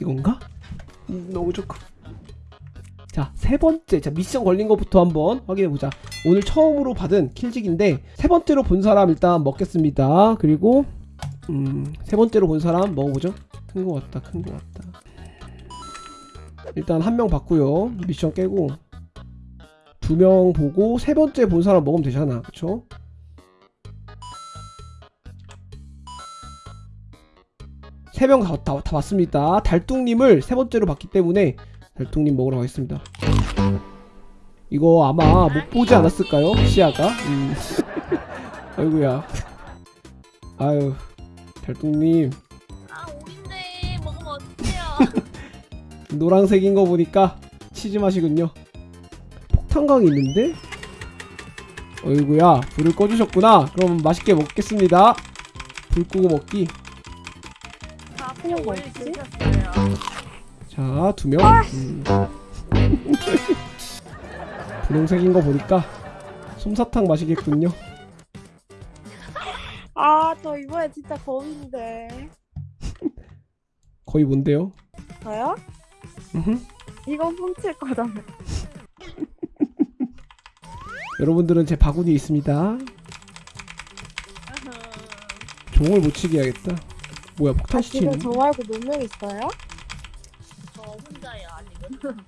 이건가? 음, 너무 좋고. 자 세 번째. 자 미션 걸린 것부터 한번 확인해 보자. 오늘 처음으로 받은 킬직인데 세 번째로 본 사람 일단 먹겠습니다. 그리고 음 세 번째로 본 사람 먹어보죠. 큰 거 같다 큰 거 같다. 일단 한명 받고요. 미션 깨고. 두 명 보고 세 번째 본 사람 먹으면 되잖아. 그쵸? 세명 다, 다, 다 봤습니다 달뚱님을 세 번째로 봤기 때문에 달뚱님 먹으러 가겠습니다 이거 아마 못 보지 않았을까요? 시야가? 음. 아이고야 아유 달뚱님 아 오인데 먹으면 어떡해요 노란색인 거 보니까 치즈 맛이군요. 폭탄광이 있는데? 어이구야 불을 꺼주셨구나. 그럼 맛있게 먹겠습니다. 불 끄고 먹기. 다 그냥 원래 드셨어요 자, 두 명. 음. 분홍색인 거 보니까 솜사탕 마시겠군요. 아, 저 이번에 진짜 거인데. 거의 뭔데요? 저요? 이거 훔칠 거잖아요. 여러분들은 제 바구니에 있습니다. 종을 못 치게 해야겠다. 뭐야 폭탄 아, 시치는? 지금 저 말고 몇 명 있어요? 저 혼자예요 아직은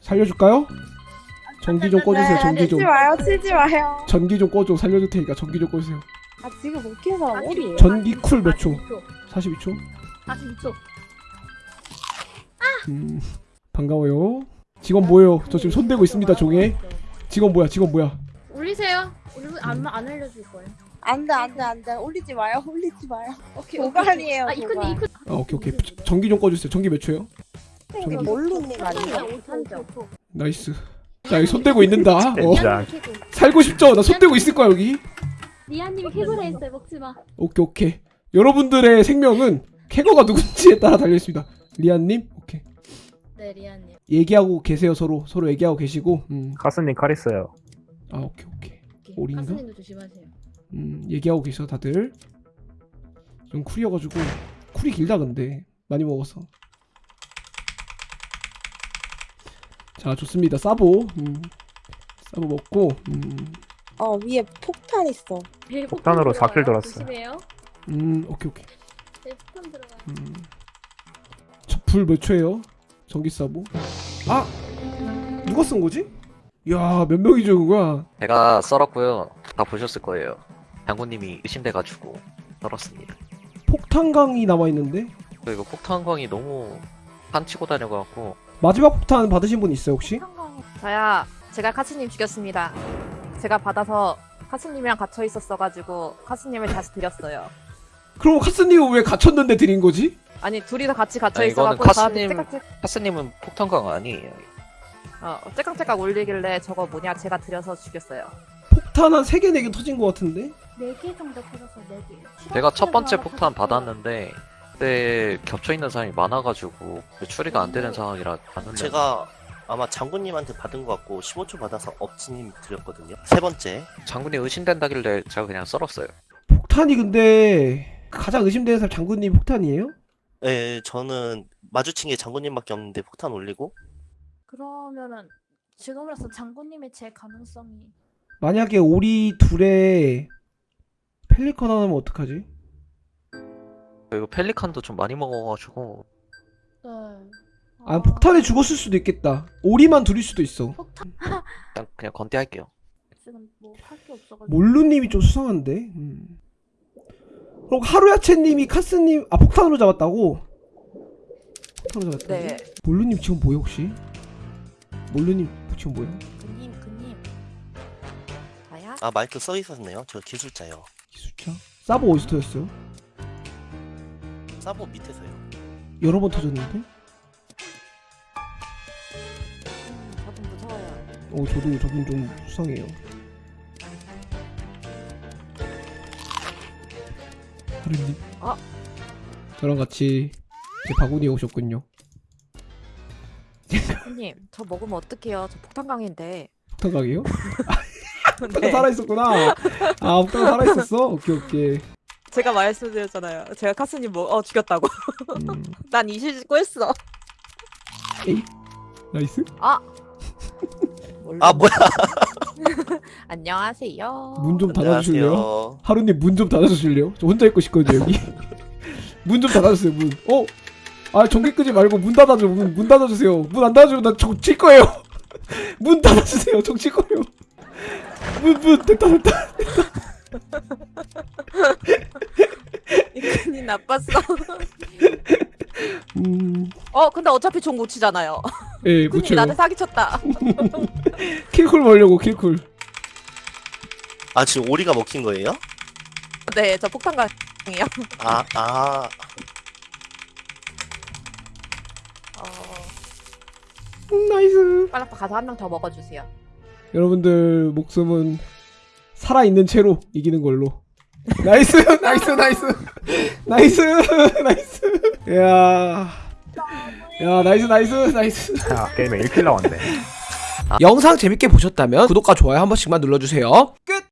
살려줄까요? 전기 좀 꺼주세요. 전기 좀. 치지 마요, 치지 마요. 전기 좀 꺼줘 살려줄 테니까 전기 좀 꺼주세요 아, 지금 못킨 사람 어디에요? 전기 쿨 몇 초? 42초? 42초 음 반가워요 직원 뭐예요? 저 지금 손 대고 있습니다 종에 직원 뭐야 직원 뭐야 올리세요 우리 안, 안 알려줄 거예요 안 돼, 안 돼, 안 돼. 올리지 마요, 올리지 마요. 오케이 도발이에요, 아 도발. 이쁜 아 오케이 오케이. 저- 전기 좀 꺼주세요. 전기 몇 초요? 이거 몰루님 아니에요? 나이스. 자 여기 손대고 있는다. 어. 자, 살고 싶죠? 나 손대고 있을 거야 여기. 리아님이 캐브라 했어요 먹지마. 오케이 오케이. 여러분들의 생명은 캐거가 누군지에 따라 달려있습니다. 리안님? 오케이. 네 리아님. 얘기하고 계세요 서로. 서로 얘기하고 계시고. 음아 카스님 칼 있어요. 오케이 오케이. 오케이. 올인가? 가스님도 조심하세요 음 얘기하고 계셔 다들 좀 쿨이어가지고 쿨이 길다 근데 많이 먹어서 자 좋습니다 싸보 음, 싸보 먹고 음, 어, 위에 폭탄 있어. 네, 폭탄으로 폭탄 4킬 들어가요. 돌았어요. 음 오케이 오케이 네 폭탄 들어가요 음. 저불 몇 초예요? 전기 싸보 아 누가 쓴 거지? 야몇 명이 적은 거야 제가 썰었고요. 다 보셨을 거예요. 장군님이 의심돼가지고 썰었습니다. 폭탄강이 남아있는데 그리고 폭탄광이 너무 판 치고 다녀갖고 마지막 폭탄 받으신 분 있어요 혹시? 저야 제가 카츠님 죽였습니다. 제가 받아서 카츠님이랑 갇혀 있었어가지고 카츠님을 다시 드렸어요. 그럼 카스님은 왜 갇혔는데 드린 거지? 아니 둘이서 같이 갇혀 아니, 이거는 있어가지고 저한테 카츠님- 째깍째 하스님은 폭탄광 아니에요. 어, 째깍째깍 올리길래 저거 뭐냐 제가 드려서 죽였어요. 폭탄 한 3개 4개 터진 것 같은데? 4개 정도 터져서 4개 제가 첫 번째 폭탄 받았는데 그때 겹쳐 있는 사람이 많아가지고 추리가 안 되는 상황이라 봤는데 제가 아마 장군님한테 받은 것 같고 15초 받아서 업치님 드렸거든요. 세 번째. 장군이 의심된다길래 제가 그냥 썰었어요. 폭탄이 근데 가장 의심되는 사람 장군님 폭탄이에요? 예, 저는 마주친 게 장군님밖에 없는데 폭탄 올리고 그러면은 지금으로서 장군님의 제 가능성이 만약에 오리 둘에 펠리컨 하나면 어떡하지? 그리고 펠리칸도 좀 많이 먹어가지고 네 아 폭탄에 죽었을 수도 있겠다 오리만 둘일 수도 있어 폭탄 일단 그냥 건대할게요. 지금 뭐 할 게 없어가지고 몰루님이 좀 수상한데 음. 그럼 하루야채님이 카스님 아 폭탄으로 잡았다고? 폭탄으로 잡았다고? 네. 몰루님 지금 뭐야 혹시? 몰루님 지금 뭐야? 그님 그님 저야 아 마이크 써 있었네요. 저 기술자요. 기술자? 사보 어디서 터졌어요? 사보 밑에서요. 여러 번 터졌는데? 저분 무서워요. 어 저도 저분 좀 수상해요 하루님 아. 저랑 같이 제 바구니에 오셨군요 손님 저 먹으면 어떡해요? 저 폭탄강인데. 폭탄각이요? 폭탄 네. 살아 있었구나 아 폭탄 살아 있었어? 오케이 오케이 제가 말씀드렸잖아요. 제가 카스님 뭐, 어, 죽였다고. 음, 난 이실직고 했어. nice. 아 뭐야? 안녕하세요. 문 좀 닫아주실래요? 하루님 문 좀 닫아주실래요? 저 혼자 있고 싶거든요 여기. 문 좀 닫아주세요 문. 어? 아 전기 끄지 말고 문 닫아줘 문, 문 닫아주세요. 문 안 닫아주면 나 정치할 거예요. 문 닫아주세요 정칠 거예요. 문문 됐다 됐다. 이근이 나빴어. 음, 어, 근데 어차피 종 못 치잖아요. 예, 이근이 묻혀요. 나한테 사기쳤다. 킬쿨 벌려고 킬쿨. 아 지금 오리가 먹힌 거예요? 네, 저 폭탄광이요. 아 아. 어, 음, nice. 빨리 가서 한 명 더 먹어주세요. 여러분들 목숨은 살아 있는 채로 이기는 걸로. nice, nice, nice, nice, nice. 야, 야, nice, nice, nice. 야 게임에 1 kill 나왔네 영상 재밌게 보셨다면 구독과 좋아요 한 번씩만 눌러주세요. 끝.